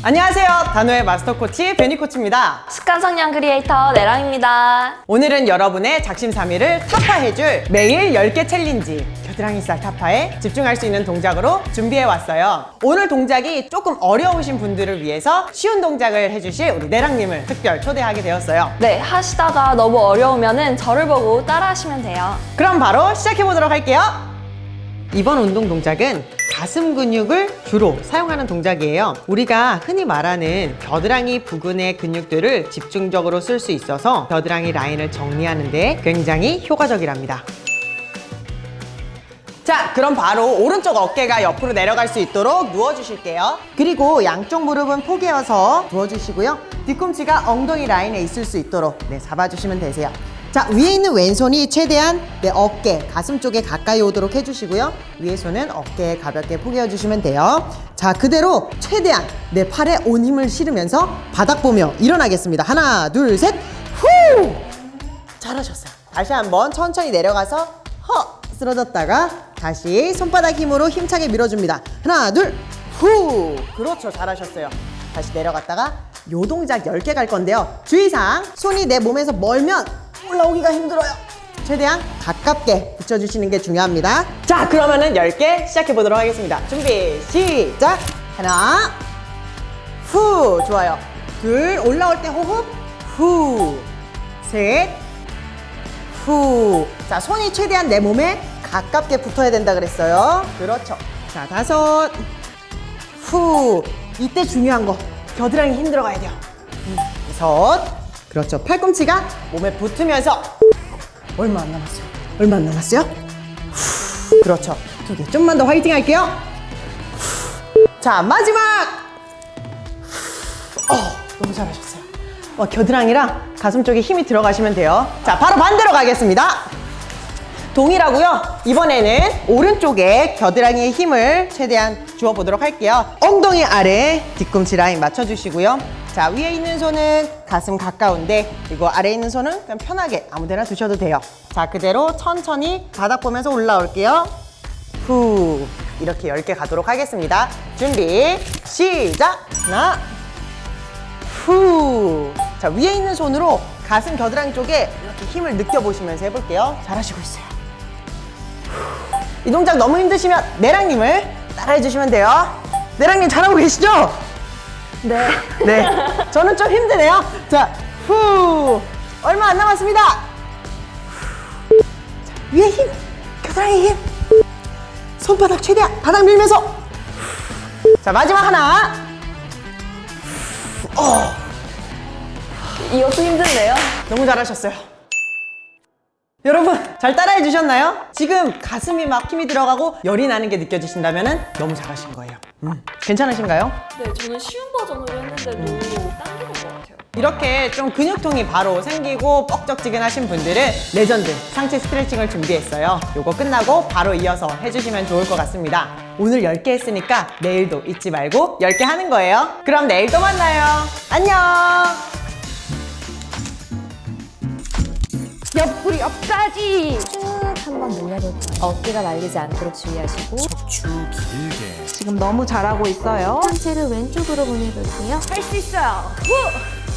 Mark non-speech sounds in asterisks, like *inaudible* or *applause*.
안녕하세요. 다노의 마스터 코치 베니 코치입니다. 습관 성령 크리에이터 내랑입니다. 오늘은 여러분의 작심삼일을 타파해줄 매일 10개 challenge 겨드랑이 살 타파에 집중할 수 있는 동작으로 준비해 왔어요. 오늘 동작이 조금 어려우신 분들을 위해서 쉬운 동작을 해주실 우리 내랑님을 특별 초대하게 되었어요. 네, 하시다가 너무 어려우면 은 저를 보고 따라 하시면 돼요. 그럼 바로 시작해 보도록 할게요. 이번 운동 동작은 가슴 근육을 주로 사용하는 동작이에요. 우리가 흔히 말하는 겨드랑이 부근의 근육들을 집중적으로 쓸 수 있어서 겨드랑이 라인을 정리하는 데 굉장히 효과적이랍니다. 자, 그럼 바로 오른쪽 어깨가 옆으로 내려갈 수 있도록 누워주실게요. 그리고 양쪽 무릎은 포개어서 누워주시고요. 뒤꿈치가 엉덩이 라인에 있을 수 있도록 네, 잡아주시면 되세요. 자, 위에 있는 왼손이 최대한 내 어깨, 가슴 쪽에 가까이 오도록 해주시고요. 위에 손은 어깨에 가볍게 포개어주시면 돼요. 자, 그대로 최대한 내 팔에 온 힘을 실으면서 바닥 보며 일어나겠습니다. 하나, 둘, 셋, 후! 잘하셨어요. 다시 한번 천천히 내려가서 허 쓰러졌다가 다시 손바닥 힘으로 힘차게 밀어줍니다. 하나, 둘, 후! 그렇죠. 잘하셨어요. 다시 내려갔다가 요 동작 10개 갈 건데요. 주의사항, 손이 내 몸에서 멀면 올라오기가 힘들어요. 최대한 가깝게 붙여주시는 게 중요합니다. 자, 그러면은 10개 시작해 보도록 하겠습니다. 준비, 시작! 하나, 후! 좋아요. 둘, 올라올 때 호흡, 후! 셋, 후. 자, 손이 최대한 내 몸에 가깝게 붙어야 된다 그랬어요. 그렇죠. 자, 다섯. 후. 이때 중요한 거. 겨드랑이 힘들어 가야 돼요. 음, 여섯. 그렇죠. 팔꿈치가 몸에 붙으면서 얼마 안 남았어요. 얼마 안 남았어요? 후. 그렇죠. 두 개. 좀만 더 화이팅 할게요. 후. 자, 마지막. 후. 어, 너무 잘하셨어요. 어, 겨드랑이랑 가슴 쪽에 힘이 들어가시면 돼요. 자, 바로 반대로 가겠습니다. 동일하고요. 이번에는 오른쪽에 겨드랑이에 힘을 최대한 주어보도록 할게요. 엉덩이 아래 뒤꿈치 라인 맞춰주시고요. 자, 위에 있는 손은 가슴 가까운데 그리고 아래에 있는 손은 그냥 편하게 아무 데나 두셔도 돼요. 자, 그대로 천천히 바닥 보면서 올라올게요. 후 이렇게 10개 가도록 하겠습니다. 준비 시작! 하나 후. 자, 위에 있는 손으로 가슴 겨드랑이 쪽에 이렇게 힘을 느껴보시면서 해볼게요. 잘하시고 있어요. 후. 이 동작 너무 힘드시면 내랑님을 따라해주시면 돼요. 내랑님 잘하고 계시죠? 네. *laughs* 네. 저는 좀 힘드네요. 자, 후. 얼마 안 남았습니다. 후. 자, 위에 힘. 겨드랑이 힘. 손바닥 최대한 바닥 밀면서. 후. 자, 마지막 하나. 어. 이것도 힘든데요? 너무 잘하셨어요. 여러분 잘 따라해 주셨나요? 지금 가슴이 막 힘이 들어가고 열이 나는 게 느껴지신다면 너무 잘하신 거예요. 음, 괜찮으신가요? 네, 저는 쉬운 버전으로 했는데도 당기는 것 같아요. 이렇게 좀 근육통이 바로 생기고 뻑적지근하신 분들은 레전드 상체 스트레칭을 준비했어요. 요거 끝나고 바로 이어서 해주시면 좋을 것 같습니다. 오늘 10개 했으니까 내일도 잊지 말고 10개 하는 거예요. 그럼 내일 또 만나요. 안녕! 옆구리 옆까지. 쭉 한번 늘려볼게요. 어깨가 말리지 않도록 주의하시고 척추 길게 지금 너무 잘하고 있어요. 상체를 왼쪽으로 보내볼게요. 할 수 있어요. 후!